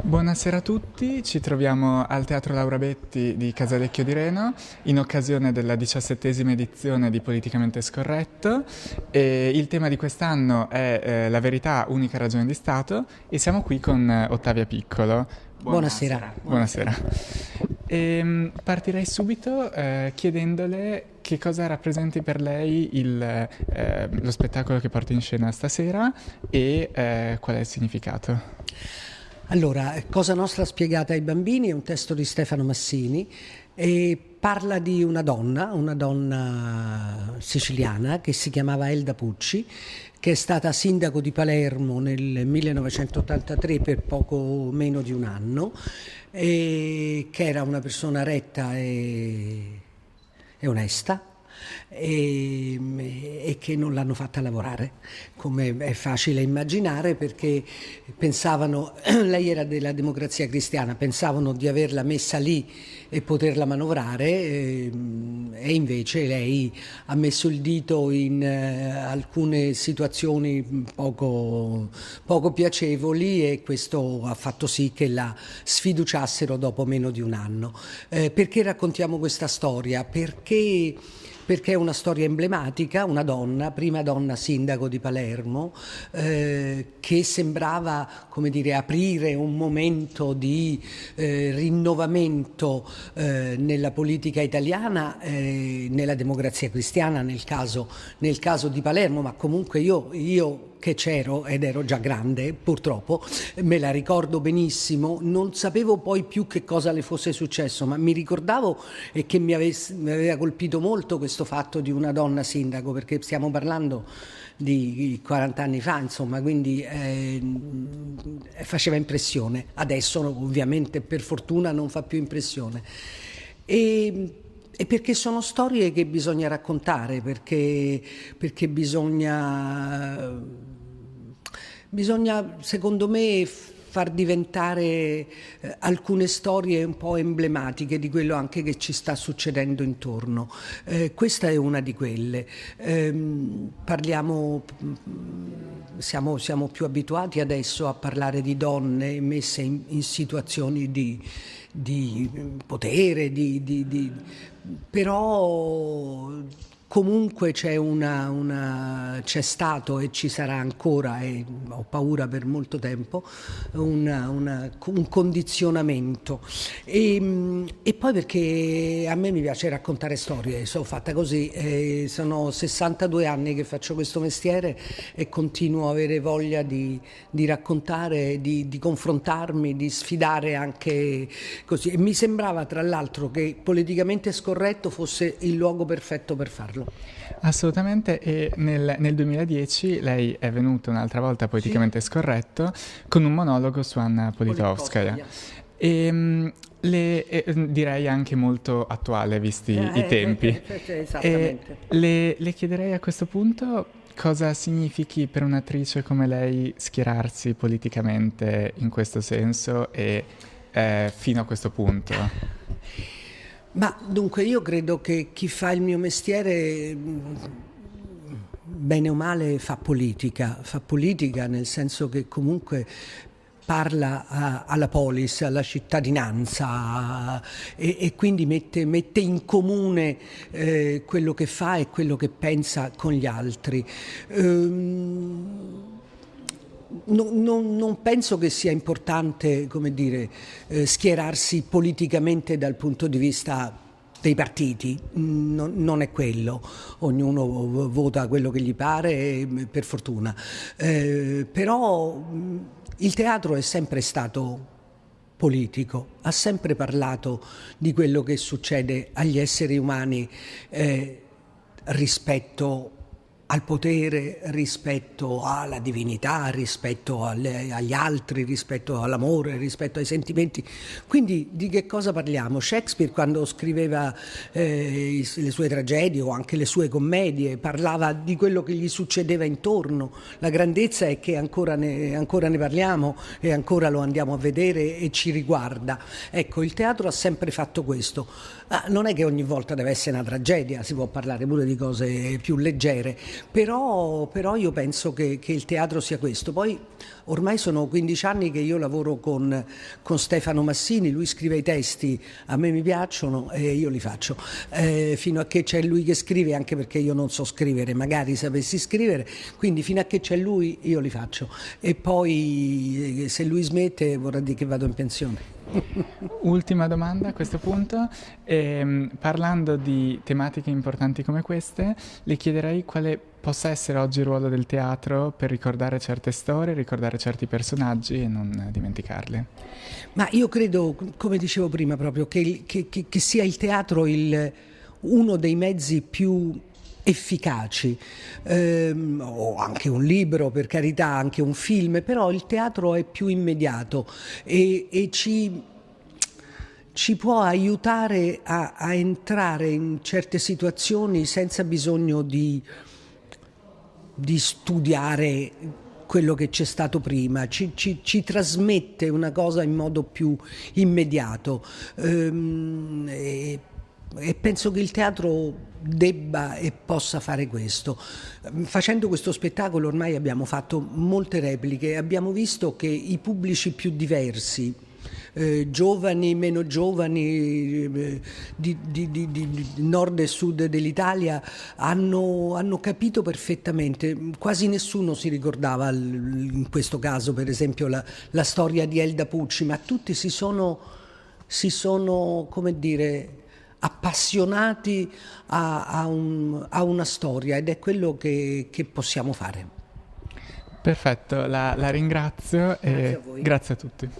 Buonasera a tutti, ci troviamo al Teatro Laura Betti di Casalecchio di Reno in occasione della diciassettesima edizione di Politicamente Scorretto e il tema di quest'anno è eh, la verità, unica ragione di Stato e siamo qui con eh, Ottavia Piccolo. Buonasera. Buonasera. E, ehm, partirei subito eh, chiedendole che cosa rappresenti per lei il, eh, lo spettacolo che porta in scena stasera e eh, qual è il significato. Allora, Cosa Nostra spiegata ai bambini è un testo di Stefano Massini e parla di una donna, una donna siciliana che si chiamava Elda Pucci, che è stata sindaco di Palermo nel 1983 per poco meno di un anno e che era una persona retta e, e onesta e, e, che non l'hanno fatta lavorare, come è facile immaginare perché pensavano, lei era della democrazia cristiana, pensavano di averla messa lì e poterla manovrare e, e invece lei ha messo il dito in eh, alcune situazioni poco, poco piacevoli e questo ha fatto sì che la sfiduciassero dopo meno di un anno. Eh, perché raccontiamo questa storia? Perché perché è una storia emblematica, una donna, prima donna sindaco di Palermo, eh, che sembrava come dire, aprire un momento di eh, rinnovamento eh, nella politica italiana, eh, nella democrazia cristiana nel caso, nel caso, di Palermo, ma comunque io, io che c'ero ed ero già grande, purtroppo, me la ricordo benissimo, non sapevo poi più che cosa le fosse successo, ma mi ricordavo e che mi, avesse, mi aveva colpito molto questo fatto di una donna sindaco, perché stiamo parlando di 40 anni fa, insomma, quindi eh, faceva impressione. Adesso ovviamente per fortuna non fa più impressione. E, e perché sono storie che bisogna raccontare, perché, perché bisogna, bisogna, secondo me, far diventare eh, alcune storie un po' emblematiche di quello anche che ci sta succedendo intorno. Eh, questa è una di quelle. Eh, parliamo, siamo, siamo, più abituati adesso a parlare di donne messe in, in situazioni di, di potere, di, di, però Comunque c'è, una, una, stato e ci sarà ancora, e ho paura per molto tempo, una, un condizionamento. E, e, poi perché a me mi piace raccontare storie, sono fatta così, eh, sono 62 anni che faccio questo mestiere e continuo a avere voglia di, di raccontare, di, di, confrontarmi, di sfidare anche così. E mi sembrava tra l'altro che politicamente scorretto fosse il luogo perfetto per farlo farlo. Assolutamente, e nel, nel 2010 lei è venuta un'altra volta politicamente sì. scorretto con un monologo su Anna Politkovskaya. E, ehm, le, eh, direi anche molto attuale, visti eh, i tempi. Eh, eh, esattamente. Le, le chiederei a questo punto cosa significhi per un'attrice come lei schierarsi politicamente in questo senso e eh, fino a questo punto. Ma dunque io credo che chi fa il mio mestiere bene o male fa politica, fa politica nel senso che comunque parla a, alla polis, alla cittadinanza e, e quindi mette, mette, in comune eh, quello che fa e quello che pensa con gli altri. Ehm, non, non, non, penso che sia importante dire, eh, schierarsi politicamente dal punto di vista dei partiti, non, non, è quello, ognuno vota quello che gli pare, per fortuna. Eh, però il teatro è sempre stato politico, ha sempre parlato di quello che succede agli esseri umani eh, rispetto al potere rispetto alla divinità, rispetto alle, agli altri, rispetto all'amore, rispetto ai sentimenti. Quindi di che cosa parliamo? Shakespeare quando scriveva eh, le sue tragedie o anche le sue commedie parlava di quello che gli succedeva intorno. La grandezza è che ancora ne, ancora ne parliamo e ancora lo andiamo a vedere e ci riguarda. Ecco, il teatro ha sempre fatto questo. Ah, non è che ogni volta deve essere una tragedia, si può parlare pure di cose più leggere, però, però io penso che, che, il teatro sia questo. Poi ormai sono 15 anni che io lavoro con, con, Stefano Massini, lui scrive i testi, a me mi piacciono e io li faccio, eh, fino a che c'è lui che scrive, anche perché io non so scrivere, magari sapessi scrivere, quindi fino a che c'è lui io li faccio e poi eh, se lui smette vorrà dire che vado in pensione. Ultima domanda a questo punto, ehm, parlando di tematiche importanti come queste, le chiederei quale possa essere oggi il ruolo del teatro per ricordare certe storie, ricordare certi personaggi e non dimenticarli. Ma io credo, come dicevo prima, proprio che, che, che, che sia il teatro il, uno dei mezzi più efficaci, ehm, o anche un libro per carità, anche un film, però il teatro è più immediato e, e ci, ci, può aiutare a, a, entrare in certe situazioni senza bisogno di, di studiare quello che c'è stato prima, ci, ci, ci, trasmette una cosa in modo più immediato. Ehm, e penso che il teatro debba e possa fare questo. Facendo questo spettacolo ormai abbiamo fatto molte repliche, abbiamo visto che i pubblici più diversi, eh, giovani, meno giovani, eh, di, di, di, di, nord e sud dell'Italia, hanno, hanno, capito perfettamente. Quasi nessuno si ricordava in questo caso, per esempio, la, la storia di Elda Pucci, ma tutti si sono, si sono come dire, appassionati a, a, un, a, una storia ed è quello che, che possiamo fare. Perfetto, la, la ringrazio grazie e a grazie a tutti.